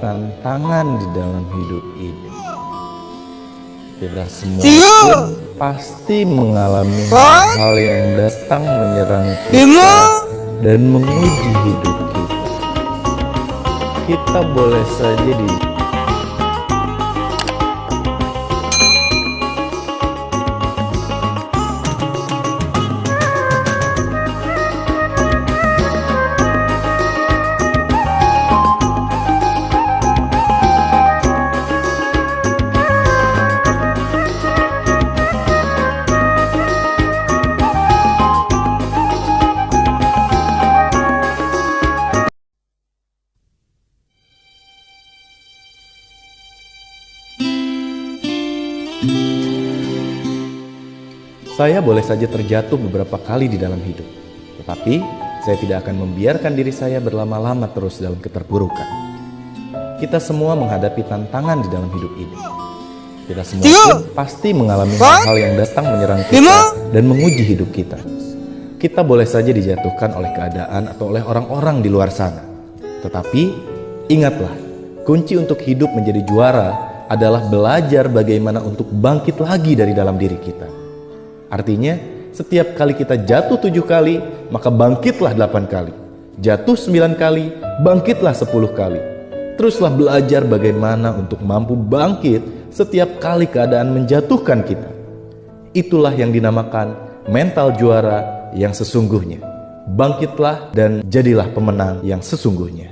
tantangan di dalam hidup ini. Kita semua pun pasti mengalami Empat. hal yang datang menyerang kita dan menguji hidup kita. Kita boleh saja di Saya boleh saja terjatuh beberapa kali di dalam hidup, tetapi saya tidak akan membiarkan diri saya berlama-lama terus dalam keterpurukan. Kita semua menghadapi tantangan di dalam hidup ini. Kita semua pun pasti mengalami hal-hal yang datang menyerang kita dan menguji hidup kita. Kita boleh saja dijatuhkan oleh keadaan atau oleh orang-orang di luar sana. Tetapi ingatlah, kunci untuk hidup menjadi juara adalah belajar bagaimana untuk bangkit lagi dari dalam diri kita. Artinya, setiap kali kita jatuh tujuh kali, maka bangkitlah delapan kali. Jatuh sembilan kali, bangkitlah sepuluh kali. Teruslah belajar bagaimana untuk mampu bangkit setiap kali keadaan menjatuhkan kita. Itulah yang dinamakan mental juara yang sesungguhnya. Bangkitlah dan jadilah pemenang yang sesungguhnya.